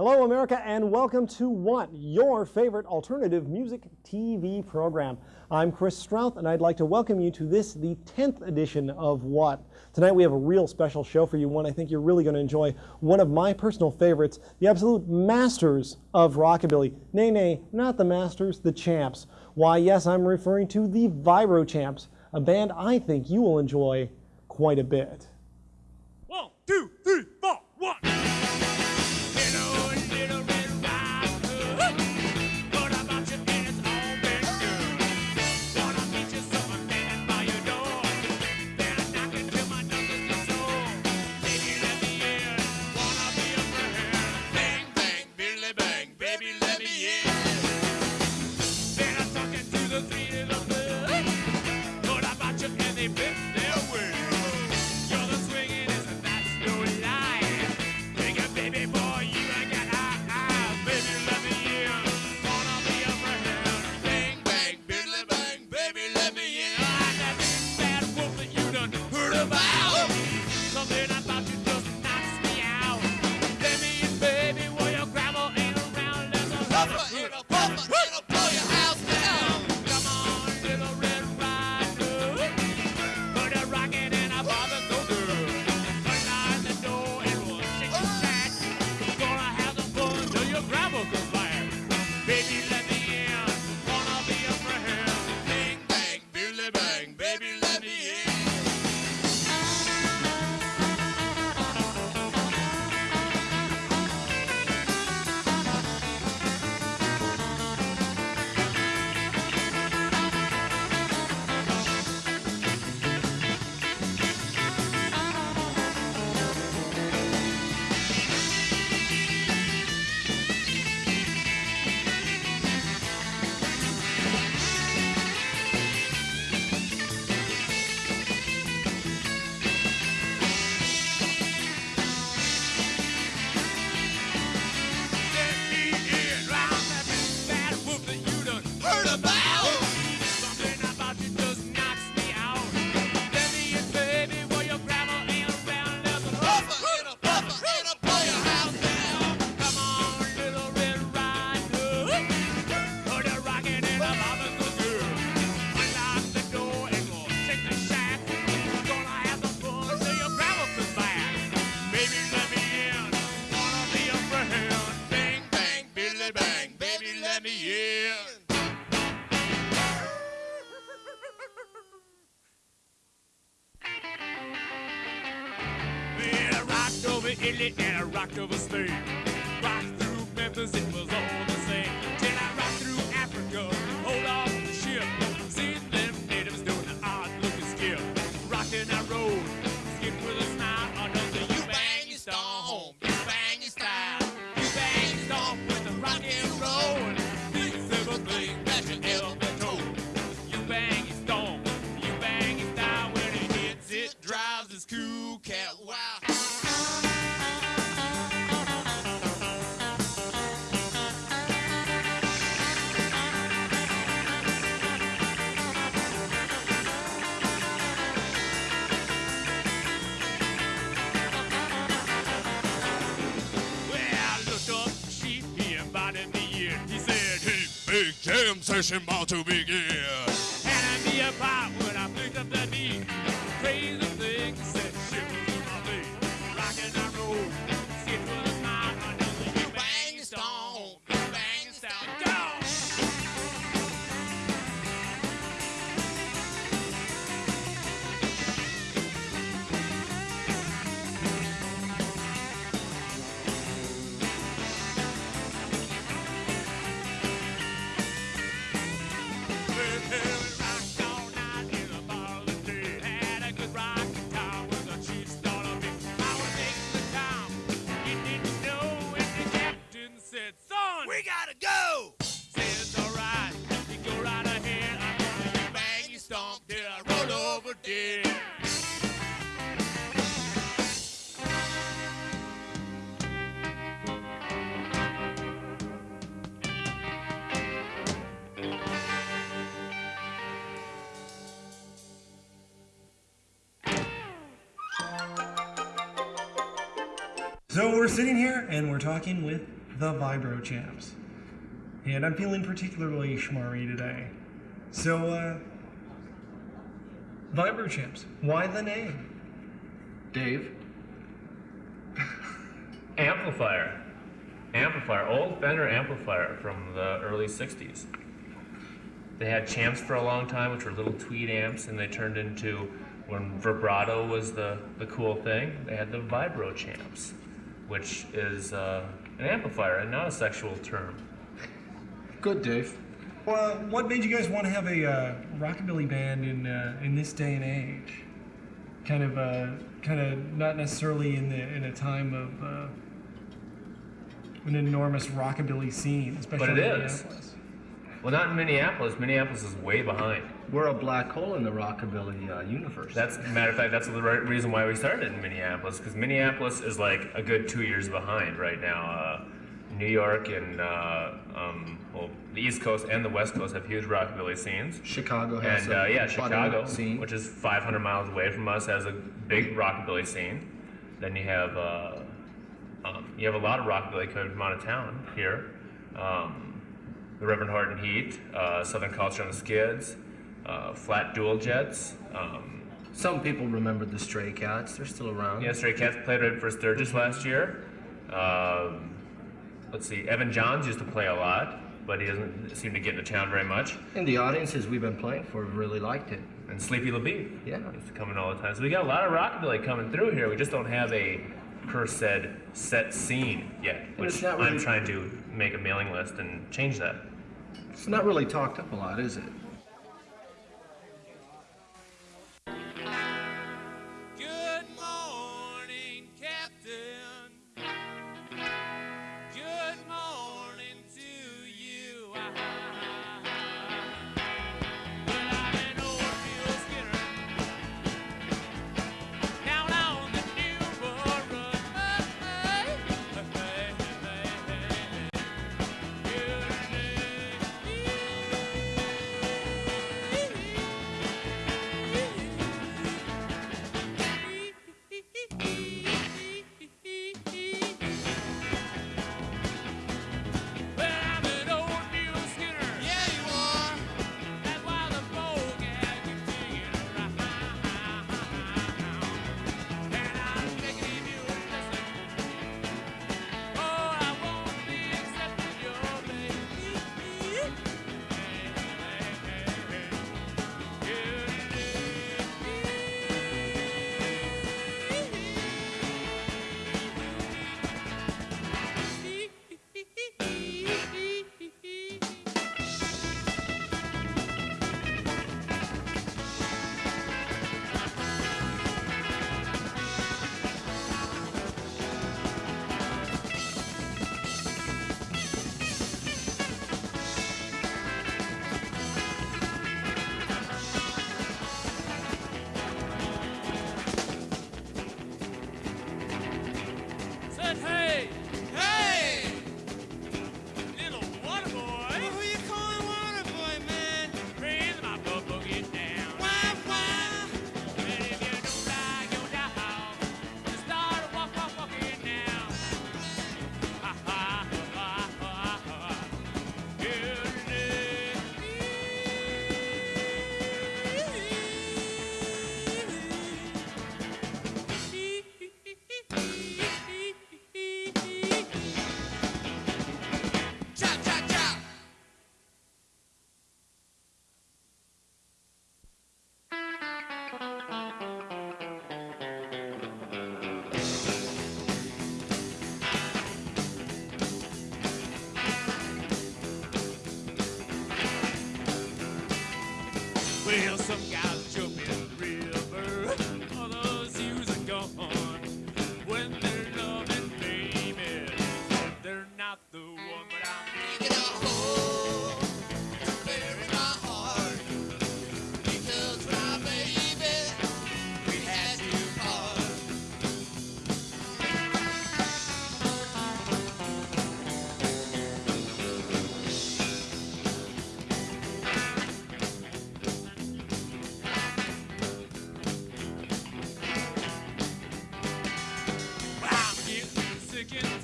Hello, America, and welcome to What, your favorite alternative music TV program. I'm Chris Strouth, and I'd like to welcome you to this, the 10th edition of What. Tonight we have a real special show for you, one I think you're really going to enjoy. One of my personal favorites, the absolute masters of rockabilly. Nay, nay, not the masters, the champs. Why, yes, I'm referring to the Vibro Champs, a band I think you will enjoy quite a bit. Four, one. me and Rocked over Spain. Session about to begin. Handed me a pipe when I picked up that beat. Crazy and we're talking with the Vibro Champs. And I'm feeling particularly schmarry today. So, uh, Vibro Champs, why the name? Dave? amplifier. Amplifier, old Fender amplifier from the early 60s. They had champs for a long time, which were little tweed amps, and they turned into, when vibrato was the, the cool thing, they had the vibro champs, which is uh, an amplifier and not a sexual term. Good, Dave. Well, what made you guys want to have a uh, rockabilly band in uh, in this day and age? Kind of, uh, kind of not necessarily in the in a time of uh, an enormous rockabilly scene, especially But it in is. Minneapolis. Well, not in Minneapolis. Minneapolis is way behind. We're a black hole in the rockabilly uh, universe. That's matter of fact, that's the right reason why we started in Minneapolis because Minneapolis is like a good two years behind right now. Uh, New York and uh, um, well, the East Coast and the West Coast have huge rockabilly scenes. Chicago has And a uh, yeah, Chicago, scene. which is 500 miles away from us, has a big rockabilly scene. Then you have uh, um, you have a lot of rockabilly coming from out of town here. Um, the Reverend Horton Heat, uh, Southern Culture on the Skids, uh, Flat Duo Jets. Um, Some people remember the Stray Cats. They're still around. yeah, Stray Cats played right for Sturgis last year. Um, let's see, Evan Johns used to play a lot, but he doesn't seem to get into town very much. And the audiences we've been playing for really liked it. And Sleepy LaBeef. Yeah. Used to come in all the time. So we got a lot of rockabilly coming through here. We just don't have a per said set scene yet, it's which not I'm really- trying to make a mailing list and change that. It's not really talked up a lot, is it?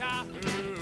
Africa.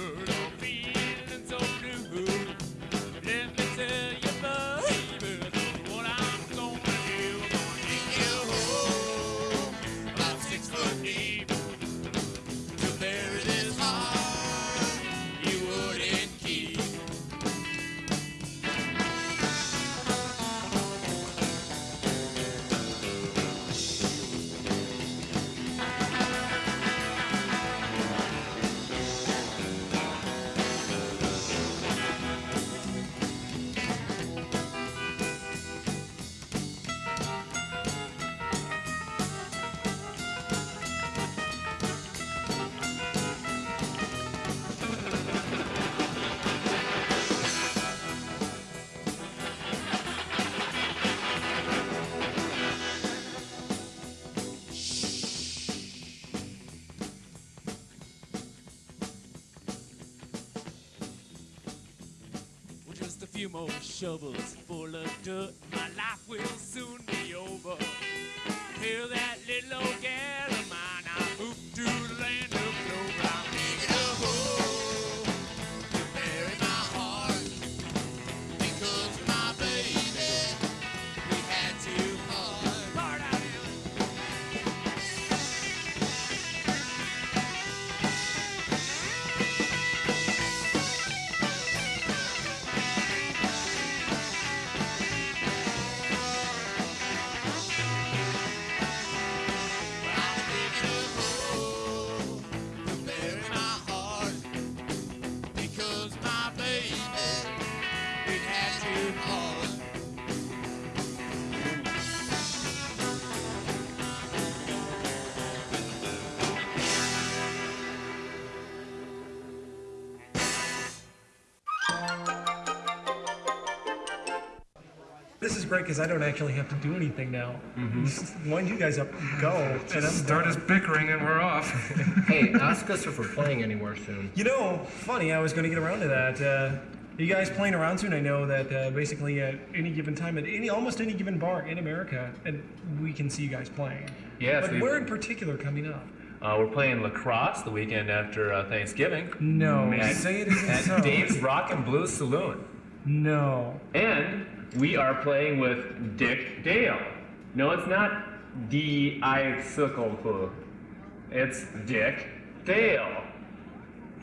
Few more shovels full of dirt. My life will soon be over. Hear that little old gal is great because I don't actually have to do anything now. Just wind you guys up go. and I'm Start us bickering and we're off. hey, ask us if we're playing anywhere soon. You know, funny, I was going to get around to that. Uh, you guys playing around soon? I know that uh, basically at any given time, at any almost any given bar in America, and we can see you guys playing. Yes, But we- where in particular coming up? Uh, we're playing La Crosse the weekend after uh, Thanksgiving. No, At, say it isn't at so. Dave's Rock and Blues Saloon. No. And we are playing with Dick Dale. No, it's not D I circle. It's Dick Dale,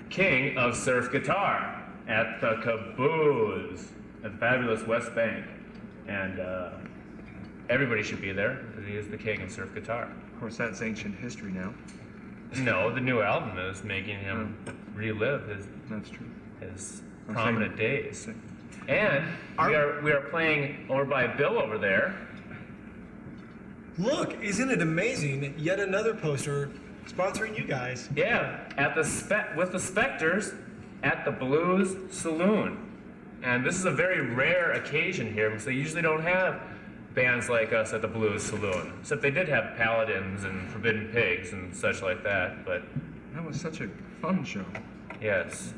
king of surf guitar at the Caboose at the fabulous West Bank. And uh, everybody should be there because he is the king of surf guitar. Of course, that's ancient history now. No, the new album is making him relive his That's true. his prominent days. And we are we are playing over by Bill over there. Look, isn't it amazing? Yet another poster sponsoring you guys. Yeah, at the spe- with the Spectres at the Blues Saloon. And this is a very rare occasion here because they usually don't have bands like us at the Blues Saloon. Except they did have Paladins and Forbidden Pigs and such like that. But That was such a fun show. Yes.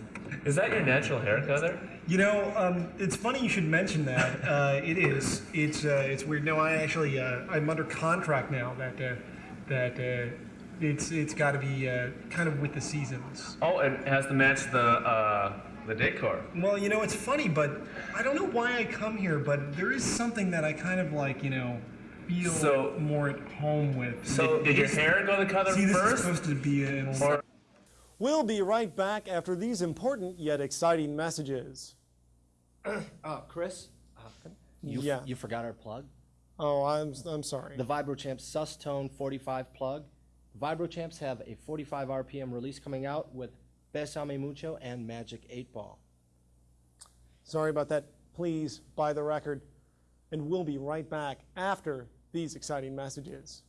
Is that your natural hair color? You know, um, it's funny you should mention that. Uh, it is. It's uh, it's weird. No, I actually uh, I'm under contract now that uh, that uh, it's it's got to be uh, kind of with the seasons. Oh, it has to match the uh, the decor. Well, you know, it's funny, but I don't know why I come here, but there is something that I kind of like, you know, feel So- more at home with. So did your hair go the color See, this is supposed to be an Or We'll be right back after these important yet exciting messages. Uh, Chris, uh, you, Yeah. you forgot our plug. Oh, I'm I'm sorry. The VibroChamps Sustone 45 plug. VibroChamps have a 45 RPM release coming out with Besame Mucho and Magic 8 Ball. Sorry about that. Please buy the record. And we'll be right back after these exciting messages.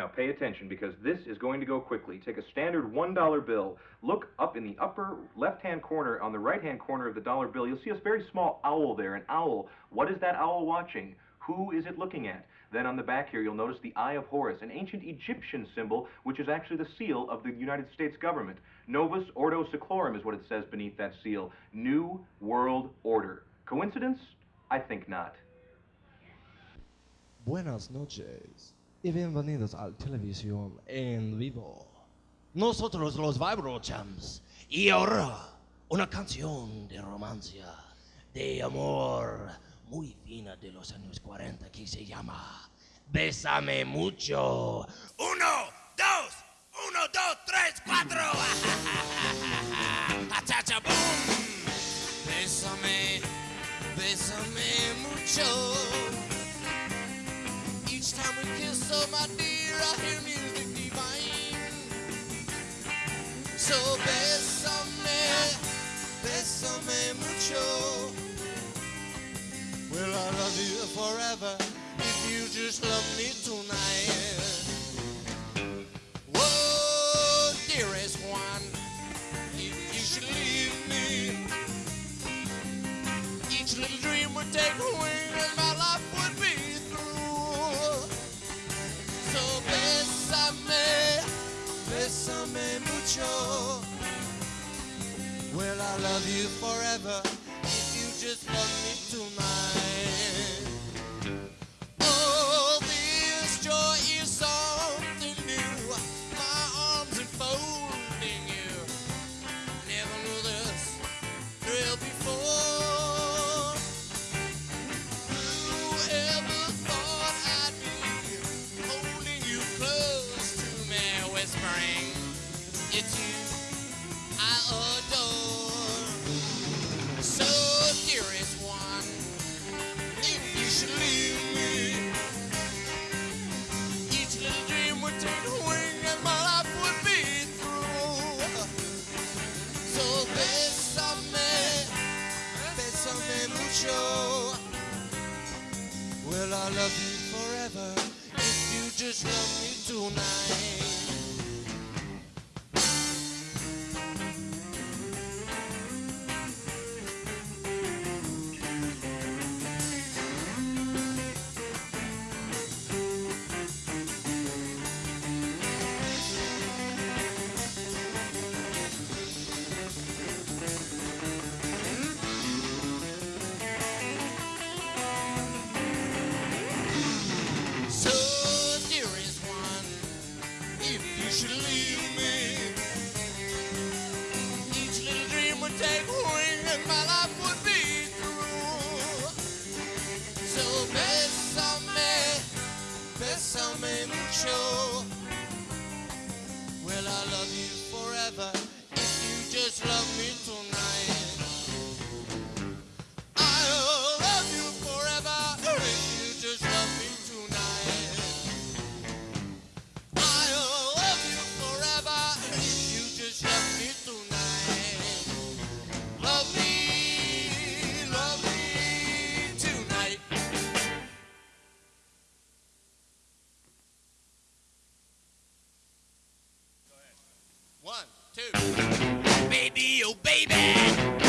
Now pay attention because this is going to go quickly. Take a standard $1 bill. Look up in the upper left-hand corner on the right-hand corner of the dollar bill. You'll see a very small owl there. An owl. What is that owl watching? Who is it looking at? Then on the back here, you'll notice the Eye of Horus, an ancient Egyptian symbol, which is actually the seal of the United States government. Novus Ordo Seclorum is what it says beneath that seal. New World Order. Coincidence? I think not. Buenas noches y bienvenidos al televisión en vivo. Nosotros los VibroChamps. Y ahora, una canción de romancia, de amor muy fina de los años 40 que se llama Bésame mucho. Uno, dos, uno, dos, tres, cuatro. Bésame, bésame mucho. Oh my dear, I hear music divine. So bésame, bésame mucho. Well, I love you forever if you just love me tonight. Whoa, dearest one, if you should leave me. Each little dream would take love you forever if you just love me tonight. two. Baby, oh baby.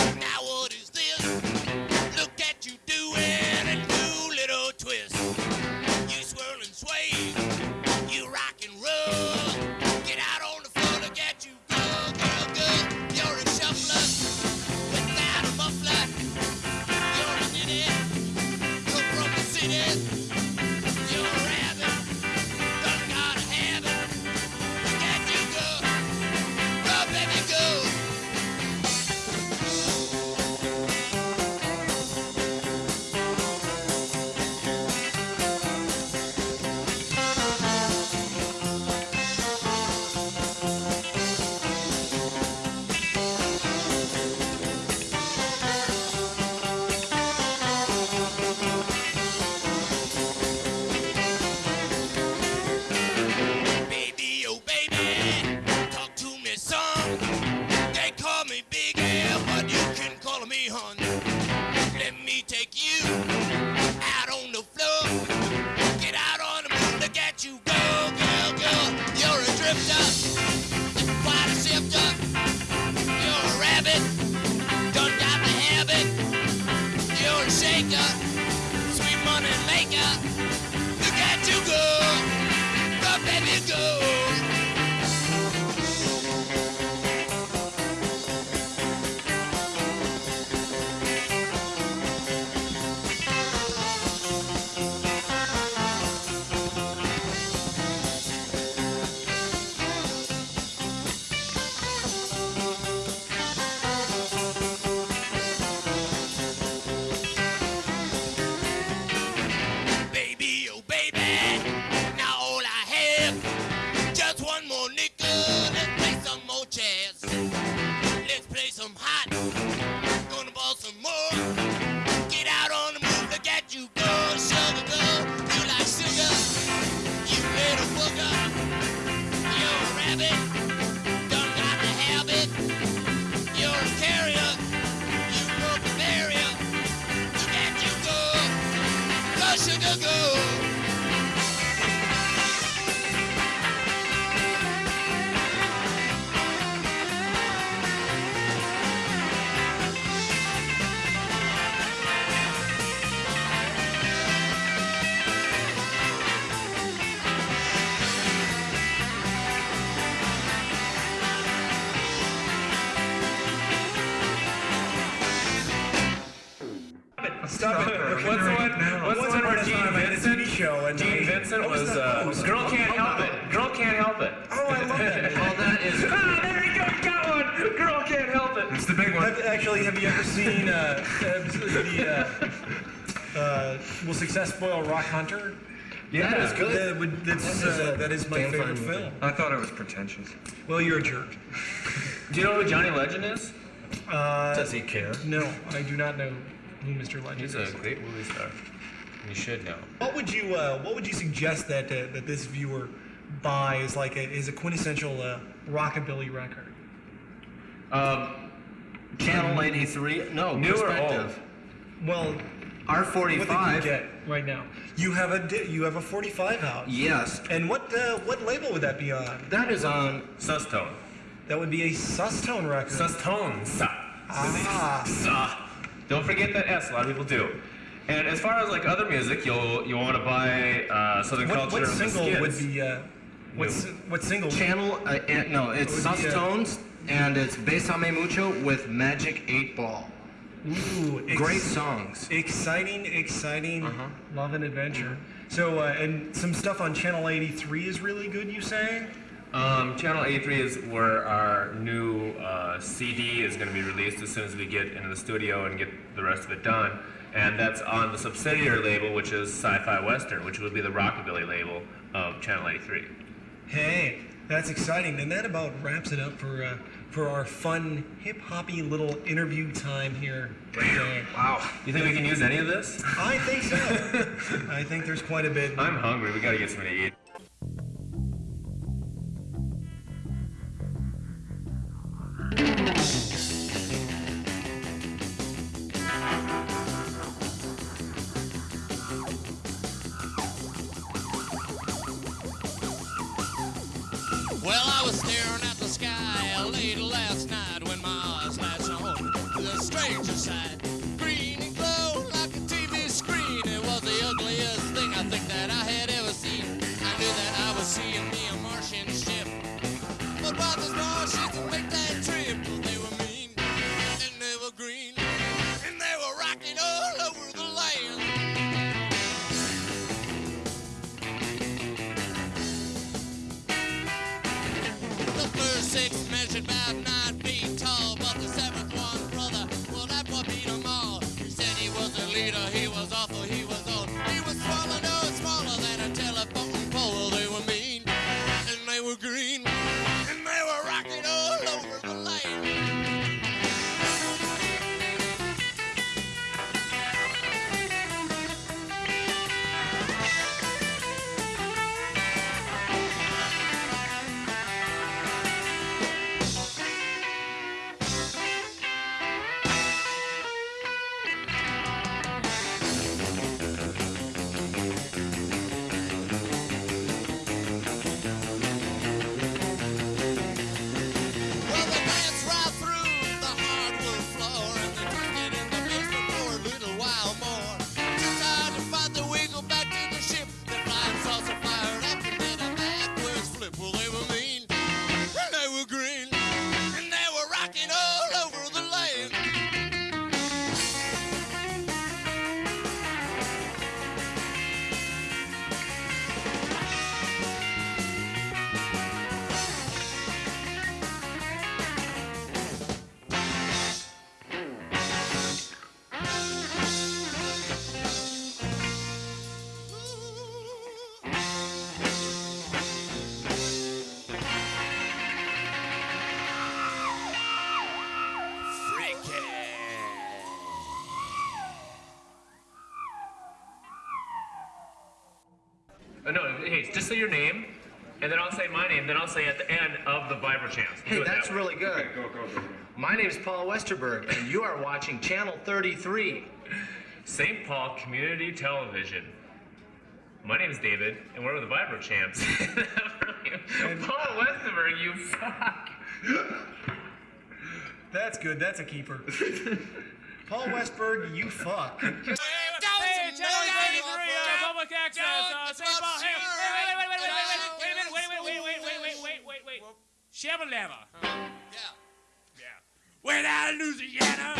Stop it. What's the one? What's the one where Gene time I had a Vincent? Show and Gene Vincent was was uh, it was- "Girl Can't Help It." Girl Can't help it. Oh, I love that. Well, that is. Ah, there you go. Got one. Girl Can't Help It. It's the big one. Have, actually, have you ever seen uh, the uh, uh, Will Success Spoil Rock Hunter? Yeah, that is good. That, would, that's, uh, that is my favorite film. I thought it was pretentious. Well, you're a jerk. Do you know who Johnny Legend is? Uh, Does he care? no, I do not know who Mr. Legend He's is. a great movie star. You should know. What would you uh, What would you suggest that uh, that this viewer buy as like a, is a quintessential uh, rockabilly record? Um, Channel 83. No, New or perspective. Well, R45. what they can get right now. You have a you have a 45 out. Yes. And what uh, what label would that be on? That is on. Sustone. That would be a Sustone record. Sustone. Sa. ah. Sa. Don't forget that S. A lot of people do. And as far as like other music, you'll you want to buy uh, Southern What, Culture. what of the single would be uh, what New. what single? Channel. Uh, uh, no, it's It would be, uh, Sustones, and it's Besame Mucho with Magic 8 Ball. Ooh, Great songs. Exciting, exciting Uh-huh. love and adventure. So, uh, and some stuff on Channel 83 is really good, you say? Um, Channel 83 is where our new uh, CD is going to be released as soon as we get into the studio and get the rest of it done. And that's on the subsidiary label, which is Sci-Fi Western, which would be the rockabilly label of Channel 83. Hey, that's exciting. And that about wraps it up for uh, for our fun, hip hoppy little interview time here today. Wow. You think we can use any of this? I think so. I think there's quite a bit. I'm hungry. We got to get something to eat. Not, not. Hey, just say your name, and then I'll say my name, then I'll say at the end of the Vibro Champs. Do Hey, it that that's way. really good. My name is Paul Westerberg, and you are watching Channel 33. St. Paul Community Television. My name is David, and we're with the Vibro Champs. Paul Westerberg, you fuck. That's good. That's a keeper. Paul Westberg, you fuck. Hey, Channel 83, Chevrolet. Huh? Yeah. Yeah. Without Louisiana,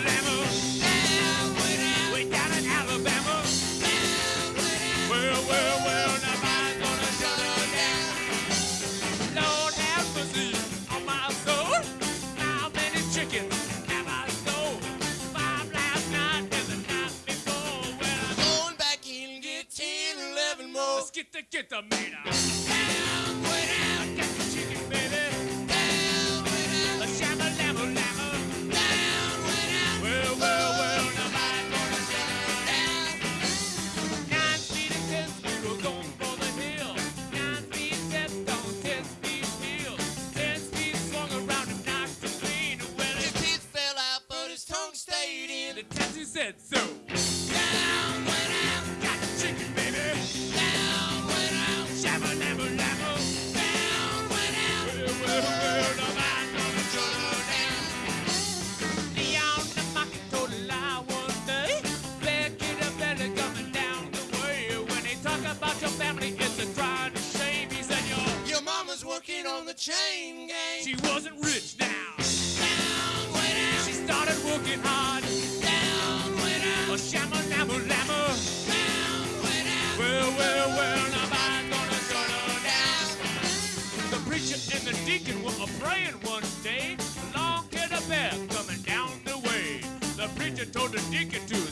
down. Down. Way down in Alabama. Down. Well, well, well, nobody's gonna shut down. Lord have mercy on my soul. Chickens? have I sold? Five last night and before. Well, I'm going back get more. Let's get the, get the meter. well, well, nobody gonna shut her down. The preacher and the deacon were a-praying one day. Along came a bear coming down the way. The preacher told the deacon to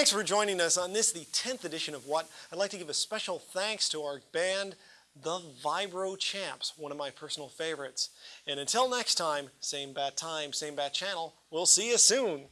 thanks for joining us on this, the 10th edition of What. I'd like to give a special thanks to our band, the Vibro Champs, one of my personal favorites. And until next time, same bat time, same bat channel, we'll see you soon.